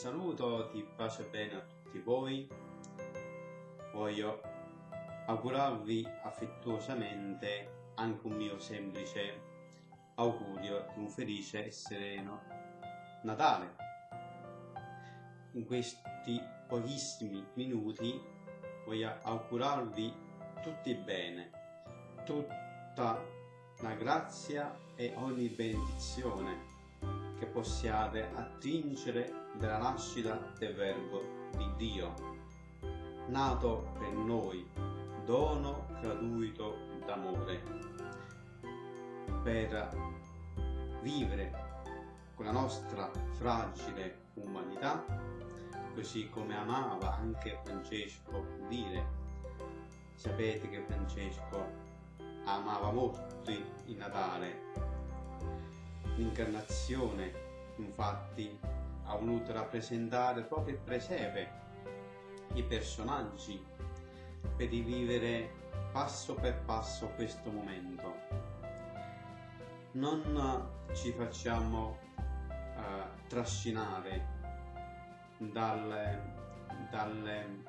saluto di pace bene a tutti voi. Voglio augurarvi affettuosamente anche un mio semplice augurio di un felice e sereno Natale. In questi pochissimi minuti voglio augurarvi tutti bene, tutta la grazia e ogni benedizione che possiate attingere dalla nascita del Verbo di Dio, nato per noi, dono gratuito d'amore, per vivere con la nostra fragile umanità, così come amava anche Francesco dire. Sapete che Francesco amava molto il Natale L'incarnazione, infatti, ha voluto rappresentare proprio il presepe, i personaggi, per rivivere passo per passo questo momento. Non ci facciamo uh, trascinare dalle, dalle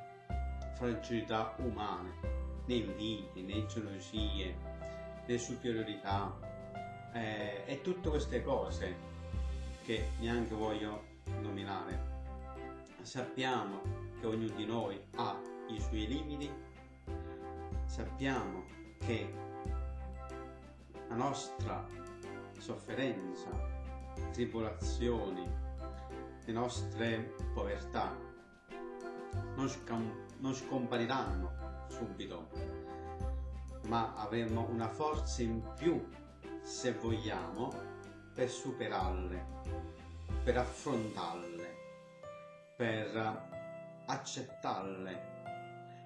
fragilità umane, né invidie, né gelosie, né superiorità, eh, e tutte queste cose che neanche voglio nominare. Sappiamo che ognuno di noi ha i suoi limiti, sappiamo che la nostra sofferenza, tribolazioni, le nostre povertà non, scam- non scompariranno subito, ma avremo una forza in più se vogliamo, per superarle, per affrontarle, per accettarle.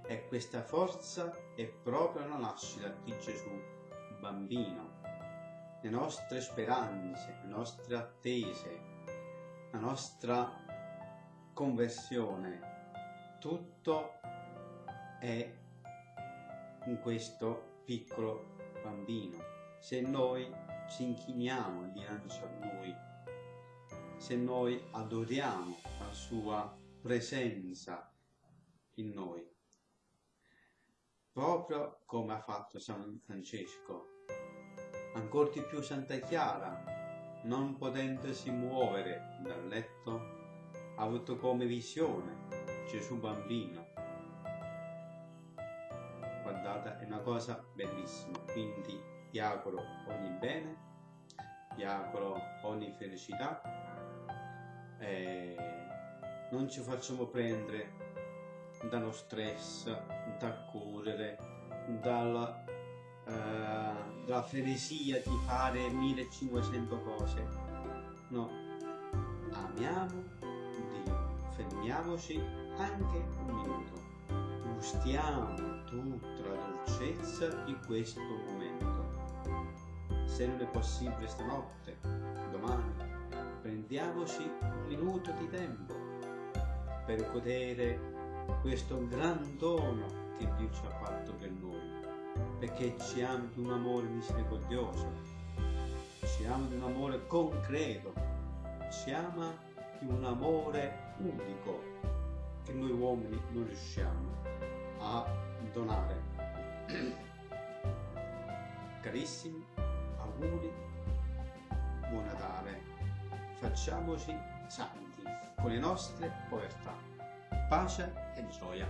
E questa forza è proprio la nascita di Gesù, bambino. Le nostre speranze, le nostre attese, la nostra conversione, tutto è in questo piccolo bambino se noi ci inchiniamo dinanzi a Lui, se noi adoriamo la Sua presenza in noi, proprio come ha fatto San Francesco. Ancora di più Santa Chiara, non potendosi muovere dal letto, ha avuto come visione Gesù bambino. Guardate, è una cosa bellissima, quindi ti auguro ogni bene, ti auguro ogni felicità e non ci facciamo prendere dallo stress, dal correre, dalla, uh, dalla frenesia di fare 1500 cose. No, amiamo Dio, fermiamoci anche un minuto, gustiamo tutta la dolcezza di questo momento se non è possibile stanotte, domani, prendiamoci un minuto di tempo per godere questo gran dono che Dio ci ha fatto per noi, perché ci ama di un amore misericordioso, ci ama di un amore concreto, ci ama di un amore unico che noi uomini non riusciamo a donare. Carissimi, auguri, buon Natale. Facciamoci santi con le nostre povertà. Pace e gioia.